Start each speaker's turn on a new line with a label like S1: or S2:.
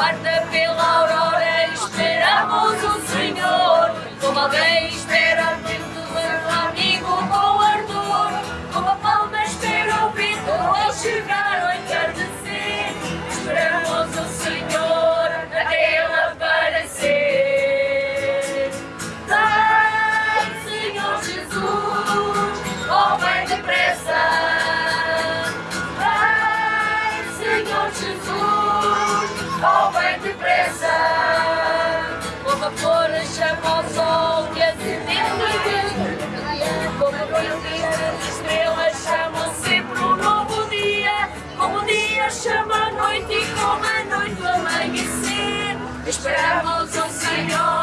S1: Guarda pela aurora, esperamos o Senhor. Como alguém espera vento, um amigo com ardor. Como a palma espera o vento ao chegar ao entardecer. Esperamos o Senhor até ele aparecer. Vem, Senhor Jesus, oh, vem depressa. Vem, Senhor Jesus ou bem depressa Com vapor chama ao sol que é acendeu a vida Como a noite as estrelas chamam sempre um novo dia. Como o dia chama a noite e como a noite o amanhecer. Esperamos o Senhor